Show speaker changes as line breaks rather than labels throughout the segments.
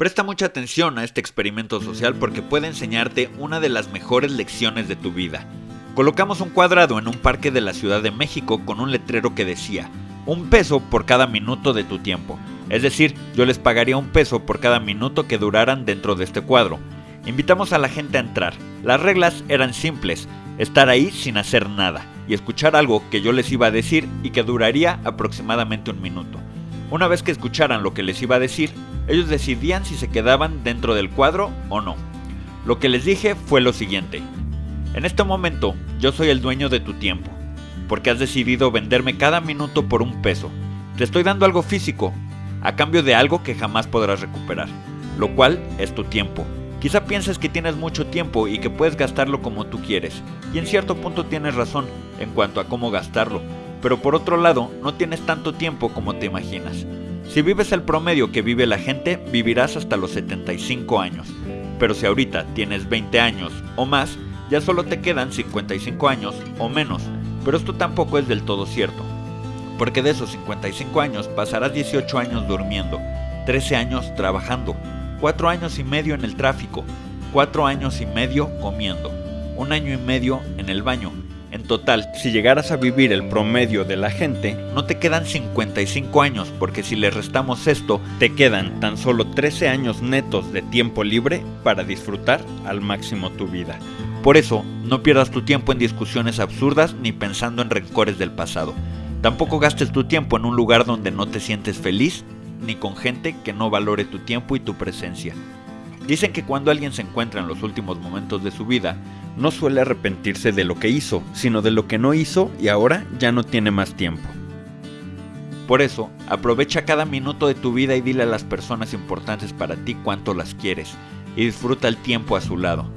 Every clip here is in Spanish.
Presta mucha atención a este experimento social porque puede enseñarte una de las mejores lecciones de tu vida. Colocamos un cuadrado en un parque de la Ciudad de México con un letrero que decía, un peso por cada minuto de tu tiempo. Es decir, yo les pagaría un peso por cada minuto que duraran dentro de este cuadro. Invitamos a la gente a entrar. Las reglas eran simples, estar ahí sin hacer nada y escuchar algo que yo les iba a decir y que duraría aproximadamente un minuto. Una vez que escucharan lo que les iba a decir, ellos decidían si se quedaban dentro del cuadro o no. Lo que les dije fue lo siguiente. En este momento, yo soy el dueño de tu tiempo, porque has decidido venderme cada minuto por un peso. Te estoy dando algo físico, a cambio de algo que jamás podrás recuperar, lo cual es tu tiempo. Quizá pienses que tienes mucho tiempo y que puedes gastarlo como tú quieres, y en cierto punto tienes razón en cuanto a cómo gastarlo, pero por otro lado no tienes tanto tiempo como te imaginas. Si vives el promedio que vive la gente, vivirás hasta los 75 años, pero si ahorita tienes 20 años o más, ya solo te quedan 55 años o menos, pero esto tampoco es del todo cierto, porque de esos 55 años pasarás 18 años durmiendo, 13 años trabajando, 4 años y medio en el tráfico, 4 años y medio comiendo, un año y medio en el baño. En total, si llegaras a vivir el promedio de la gente, no te quedan 55 años, porque si le restamos esto, te quedan tan solo 13 años netos de tiempo libre para disfrutar al máximo tu vida. Por eso, no pierdas tu tiempo en discusiones absurdas ni pensando en rencores del pasado. Tampoco gastes tu tiempo en un lugar donde no te sientes feliz ni con gente que no valore tu tiempo y tu presencia. Dicen que cuando alguien se encuentra en los últimos momentos de su vida, no suele arrepentirse de lo que hizo, sino de lo que no hizo y ahora ya no tiene más tiempo. Por eso, aprovecha cada minuto de tu vida y dile a las personas importantes para ti cuánto las quieres y disfruta el tiempo a su lado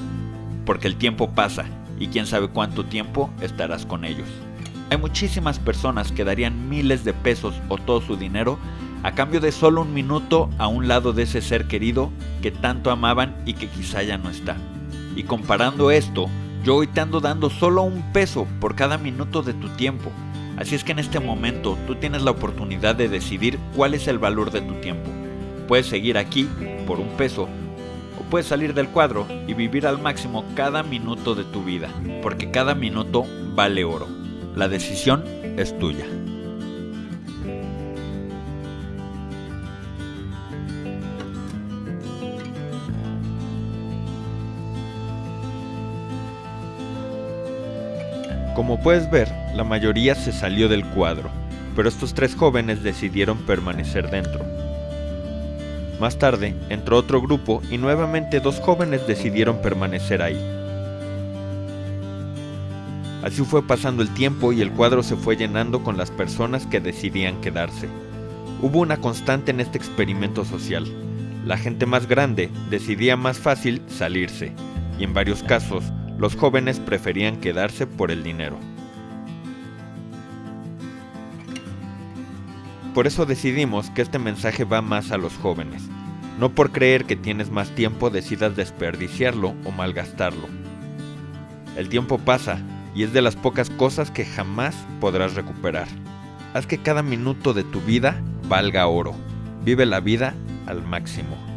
porque el tiempo pasa y quién sabe cuánto tiempo estarás con ellos. Hay muchísimas personas que darían miles de pesos o todo su dinero a cambio de solo un minuto a un lado de ese ser querido que tanto amaban y que quizá ya no está. Y comparando esto, yo hoy te ando dando solo un peso por cada minuto de tu tiempo. Así es que en este momento tú tienes la oportunidad de decidir cuál es el valor de tu tiempo. Puedes seguir aquí por un peso puedes salir del cuadro y vivir al máximo cada minuto de tu vida, porque cada minuto vale oro. La decisión es tuya. Como puedes ver, la mayoría se salió del cuadro, pero estos tres jóvenes decidieron permanecer dentro. Más tarde, entró otro grupo y nuevamente dos jóvenes decidieron permanecer ahí. Así fue pasando el tiempo y el cuadro se fue llenando con las personas que decidían quedarse. Hubo una constante en este experimento social. La gente más grande decidía más fácil salirse, y en varios casos los jóvenes preferían quedarse por el dinero. Por eso decidimos que este mensaje va más a los jóvenes. No por creer que tienes más tiempo decidas desperdiciarlo o malgastarlo. El tiempo pasa y es de las pocas cosas que jamás podrás recuperar. Haz que cada minuto de tu vida valga oro. Vive la vida al máximo.